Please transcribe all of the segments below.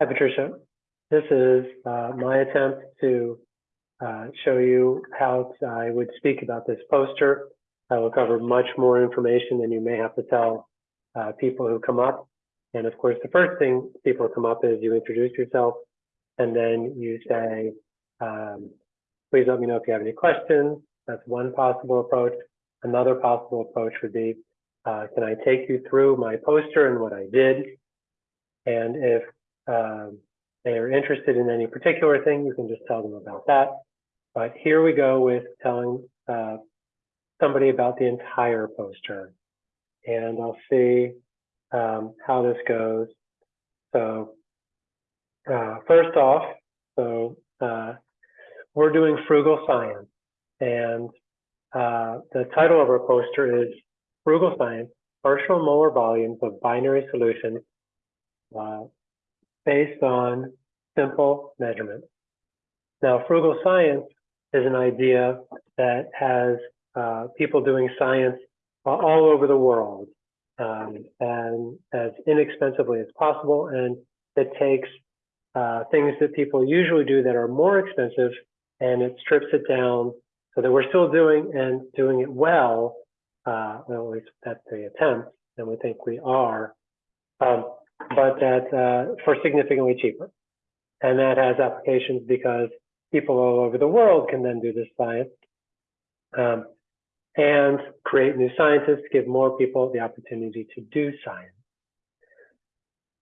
Hi, Patricia. This is uh, my attempt to uh, show you how I would speak about this poster. I will cover much more information than you may have to tell uh, people who come up. And of course, the first thing people come up is you introduce yourself and then you say, um, please let me know if you have any questions. That's one possible approach. Another possible approach would be, uh, can I take you through my poster and what I did? And if um, they are interested in any particular thing, you can just tell them about that. But here we go with telling uh, somebody about the entire poster. And I'll see um, how this goes. So uh, first off, so uh, we're doing frugal science. And uh, the title of our poster is Frugal Science, Partial Molar Volumes of Binary Solutions uh, based on simple measurements. Now, frugal science is an idea that has uh, people doing science all over the world um, and as inexpensively as possible. And it takes uh, things that people usually do that are more expensive and it strips it down so that we're still doing and doing it well. Uh, well, at least that's the attempt, and we think we are. Um, but that uh, for significantly cheaper. And that has applications because people all over the world can then do this science um, and create new scientists, give more people the opportunity to do science.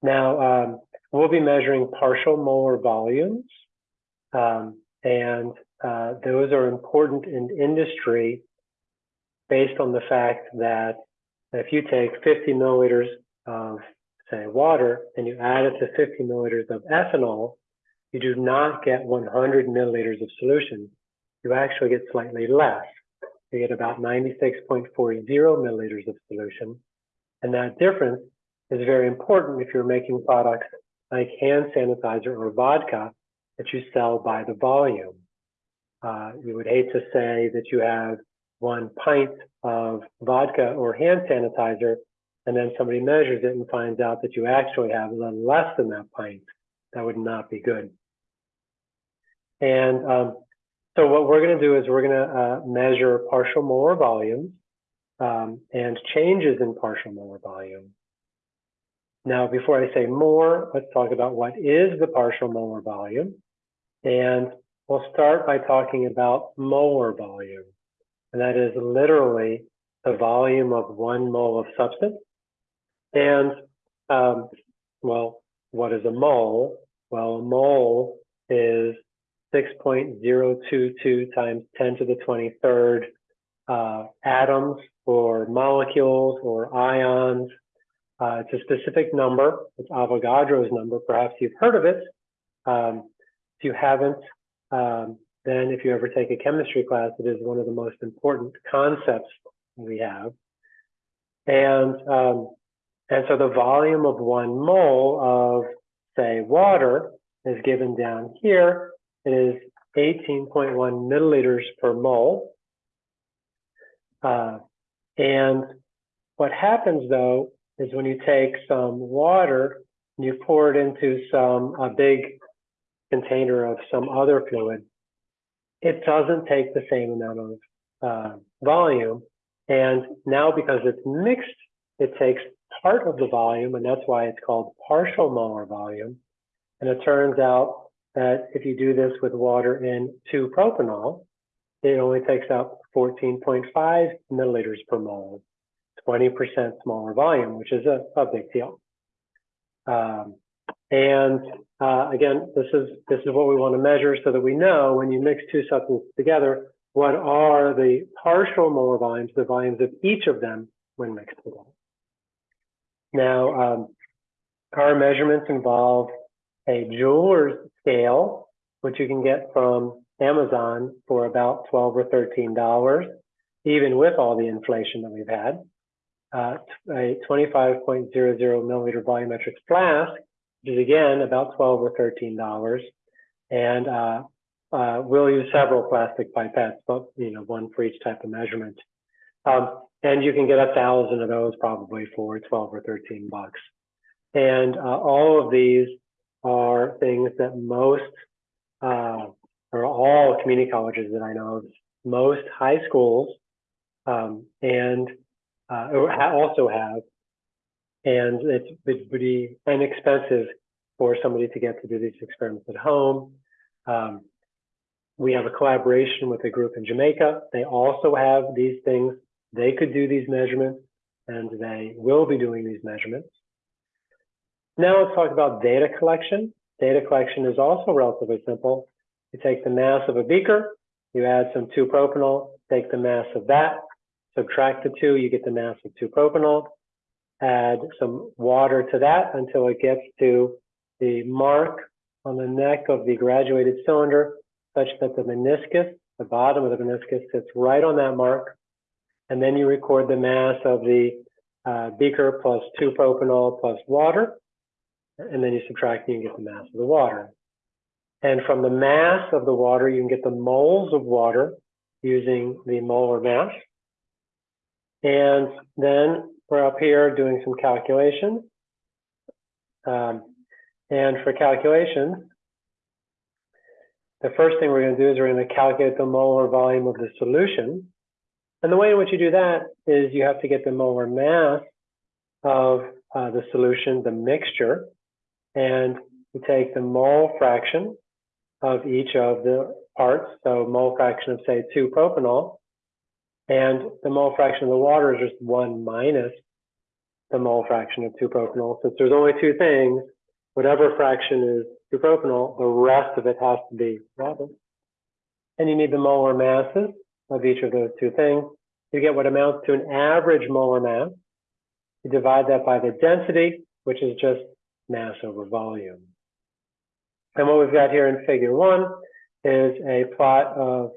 Now, um, we'll be measuring partial molar volumes, um, and uh, those are important in industry based on the fact that if you take 50 milliliters of say water and you add it to 50 milliliters of ethanol, you do not get 100 milliliters of solution. You actually get slightly less. You get about 96.40 milliliters of solution. And that difference is very important if you're making products like hand sanitizer or vodka that you sell by the volume. Uh, you would hate to say that you have one pint of vodka or hand sanitizer and then somebody measures it and finds out that you actually have a little less than that pint, that would not be good. And um, so what we're going to do is we're going to uh, measure partial molar volumes um, and changes in partial molar volume. Now, before I say more, let's talk about what is the partial molar volume. And we'll start by talking about molar volume. And that is literally the volume of one mole of substance and, um, well, what is a mole? Well, a mole is 6.022 times 10 to the 23rd uh, atoms or molecules or ions. Uh, it's a specific number. It's Avogadro's number. Perhaps you've heard of it. Um, if you haven't, um, then if you ever take a chemistry class, it is one of the most important concepts we have. And um, and so the volume of one mole of, say, water is given down here. It is 18.1 milliliters per mole. Uh, and what happens though is when you take some water and you pour it into some a big container of some other fluid, it doesn't take the same amount of uh, volume. And now because it's mixed, it takes part of the volume, and that's why it's called partial molar volume. And it turns out that if you do this with water in 2-propanol, it only takes out 14.5 milliliters per mole, 20% smaller volume, which is a, a big deal. Um, and uh, again, this is this is what we want to measure so that we know when you mix two substances together, what are the partial molar volumes, the volumes of each of them when mixed together. Now, um, our measurements involve a jeweler's scale, which you can get from Amazon for about 12 or $13, even with all the inflation that we've had. Uh, a 25.00 milliliter volumetric flask, which is again about 12 or $13. And uh, uh, we'll use several plastic pipettes, but you know, one for each type of measurement. Um, and you can get a thousand of those probably for 12 or 13 bucks. And uh, all of these are things that most, uh, or all community colleges that I know of, most high schools um, and uh, also have. And it's pretty inexpensive for somebody to get to do these experiments at home. Um, we have a collaboration with a group in Jamaica. They also have these things. They could do these measurements and they will be doing these measurements. Now let's talk about data collection. Data collection is also relatively simple. You take the mass of a beaker, you add some 2-propanol, take the mass of that, subtract the 2, you get the mass of 2-propanol, add some water to that until it gets to the mark on the neck of the graduated cylinder such that the meniscus, the bottom of the meniscus sits right on that mark. And then you record the mass of the uh, beaker plus 2-propanol plus water. And then you subtract and you get the mass of the water. And from the mass of the water, you can get the moles of water using the molar mass. And then we're up here doing some calculations. Um, and for calculations, the first thing we're going to do is we're going to calculate the molar volume of the solution. And the way in which you do that is you have to get the molar mass of uh, the solution, the mixture, and you take the mole fraction of each of the parts, so mole fraction of say 2-propanol, and the mole fraction of the water is just 1 minus the mole fraction of 2-propanol. Since there's only two things, whatever fraction is 2-propanol, the rest of it has to be water. And you need the molar masses of each of those two things. You get what amounts to an average molar mass. You divide that by the density, which is just mass over volume. And what we've got here in figure one is a plot of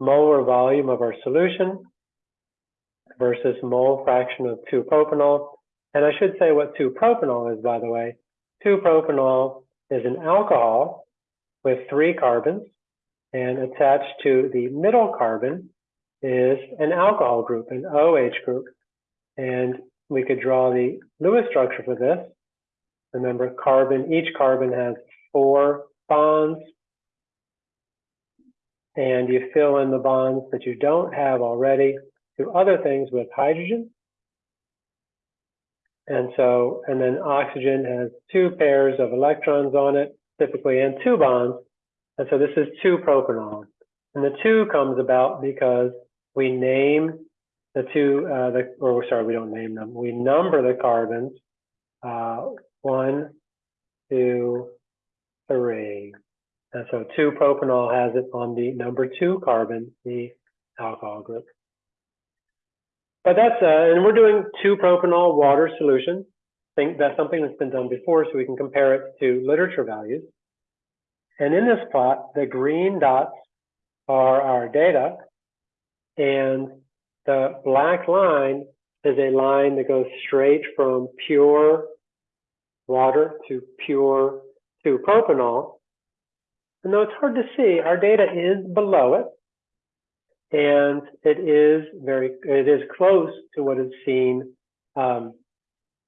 molar volume of our solution versus mole fraction of 2-propanol. And I should say what 2-propanol is, by the way. 2-propanol is an alcohol with three carbons, and attached to the middle carbon is an alcohol group, an OH group. And we could draw the Lewis structure for this. Remember, carbon, each carbon has four bonds, and you fill in the bonds that you don't have already to other things with hydrogen. And so, and then oxygen has two pairs of electrons on it, typically, and two bonds. And so this is 2-propanol. And the two comes about because we name the two, uh, the, or sorry, we don't name them. We number the carbons, uh, one, two, three. And so 2-propanol has it on the number two carbon, the alcohol group. But that's, uh, and we're doing 2-propanol water solution. Think that's something that's been done before, so we can compare it to literature values. And in this plot, the green dots are our data, and the black line is a line that goes straight from pure water to pure 2-propanol. And though it's hard to see, our data is below it and it is very, it is close to what is seen. Um,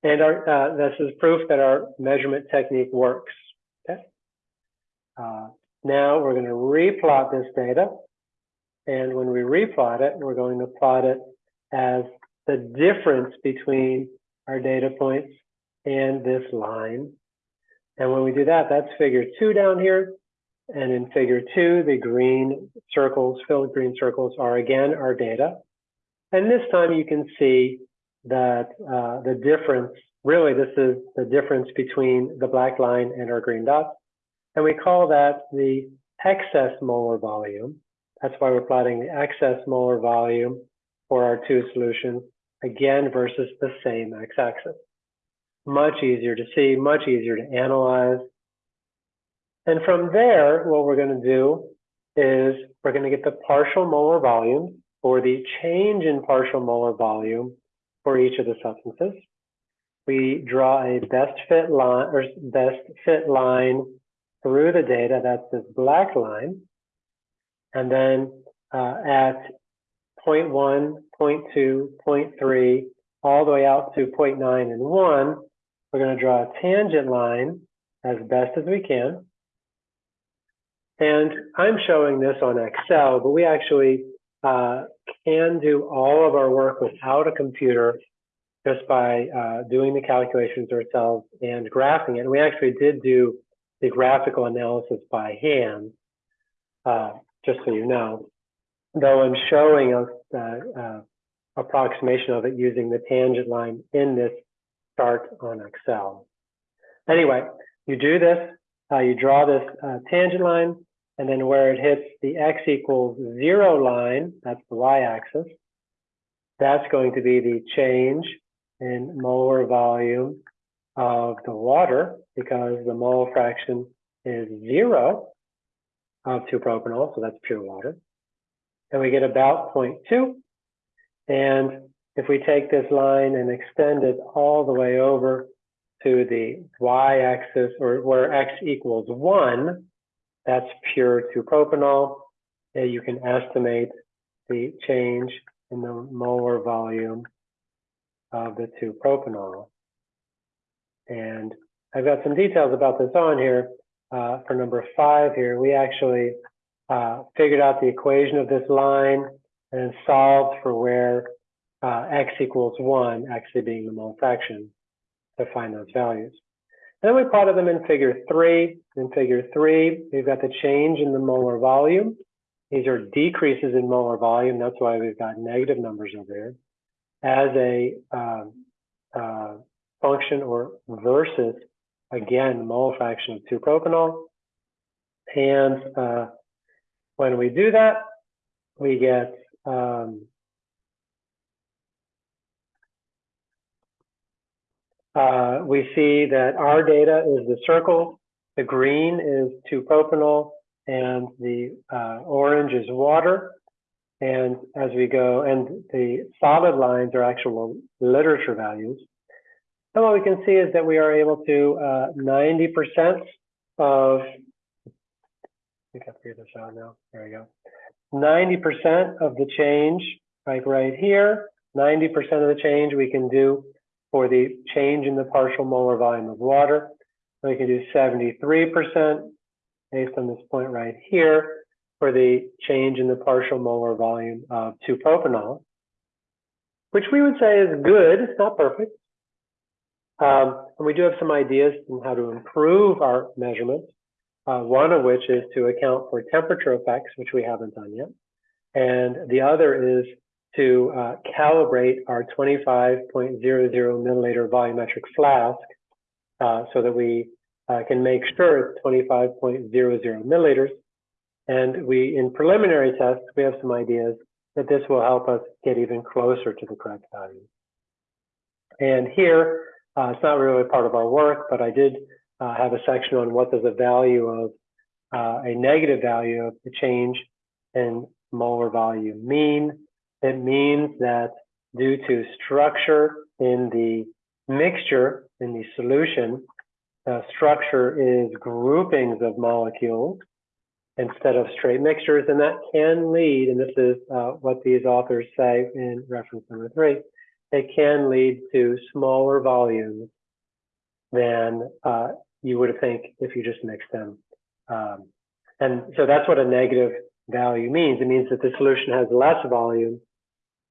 and our, uh, this is proof that our measurement technique works. Okay. Uh, now we're going to replot this data. And when we replot it, we're going to plot it as the difference between our data points and this line. And when we do that, that's figure two down here. And in figure two, the green circles, filled green circles are again our data. And this time you can see that uh, the difference, really this is the difference between the black line and our green dots. And we call that the excess molar volume. That's why we're plotting the excess molar volume for our two solutions, again versus the same x-axis. Much easier to see, much easier to analyze, and from there, what we're going to do is we're going to get the partial molar volume or the change in partial molar volume for each of the substances. We draw a best fit line or best fit line through the data. That's this black line. And then uh, at 0.1, 0.2, 0.3, all the way out to 0.9 and 1, we're going to draw a tangent line as best as we can. And I'm showing this on Excel, but we actually uh, can do all of our work without a computer just by uh, doing the calculations ourselves and graphing it. And we actually did do the graphical analysis by hand, uh, just so you know, though I'm showing a uh, approximation of it using the tangent line in this chart on Excel. Anyway, you do this, uh, you draw this uh, tangent line, and then where it hits the x equals zero line, that's the y-axis, that's going to be the change in molar volume of the water because the mole fraction is zero Um, of 2-propanol, so that's pure water. And we get about 0.2. And if we take this line and extend it all the way over to the y-axis or where x equals 1, that's pure 2-propanol. And you can estimate the change in the molar volume of the 2-propanol. And I've got some details about this on here. Uh, for number five here, we actually uh, figured out the equation of this line and solved for where uh, x equals 1, actually being the mole fraction, to find those values. And then we plotted them in figure 3. In figure 3, we've got the change in the molar volume. These are decreases in molar volume. That's why we've got negative numbers over here as a um, uh, function or versus, again, mole fraction of 2-propanol. And uh, when we do that, we get um, uh, we see that our data is the circle, the green is 2-propanol, and the uh, orange is water. And as we go, and the solid lines are actual literature values. And what we can see is that we are able to 90% uh, of, I think I figured this out now. There we go. 90% of the change, like right here, 90% of the change we can do for the change in the partial molar volume of water. We can do 73% based on this point right here for the change in the partial molar volume of 2-propanol, which we would say is good, it's not perfect. Um, and we do have some ideas on how to improve our measurements, uh, one of which is to account for temperature effects, which we haven't done yet. And the other is to uh, calibrate our 25.00 milliliter volumetric flask uh, so that we uh, can make sure it's 25.00 milliliters and we, in preliminary tests, we have some ideas that this will help us get even closer to the correct value. And here, uh, it's not really part of our work, but I did uh, have a section on what does a value of uh, a negative value of the change in molar volume mean. It means that due to structure in the mixture, in the solution, uh, structure is groupings of molecules instead of straight mixtures. And that can lead, and this is uh, what these authors say in reference number three, it can lead to smaller volumes than uh, you would think if you just mix them. Um, and so that's what a negative value means. It means that the solution has less volume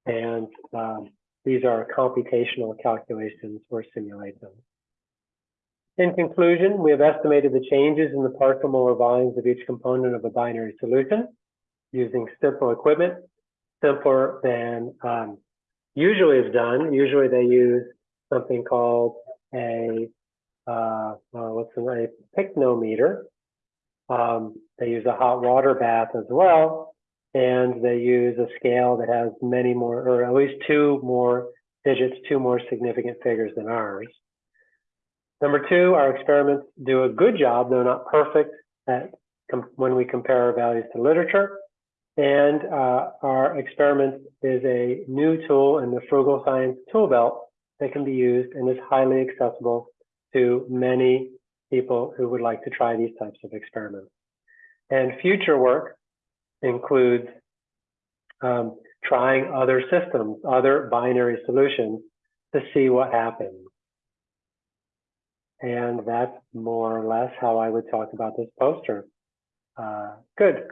and um, these are computational calculations or simulate them. In conclusion, we have estimated the changes in the partial molar volumes of each component of a binary solution using simple equipment, simpler than um, usually is done. Usually they use something called a, uh, uh, what's the name, pycnometer. Um, they use a hot water bath as well, and they use a scale that has many more, or at least two more digits, two more significant figures than ours. Number two, our experiments do a good job, though not perfect, at when we compare our values to literature. And uh, our experiment is a new tool in the Frugal Science tool belt that can be used and is highly accessible to many people who would like to try these types of experiments. And future work includes um, trying other systems, other binary solutions to see what happens. And that's more or less how I would talk about this poster. Uh, good.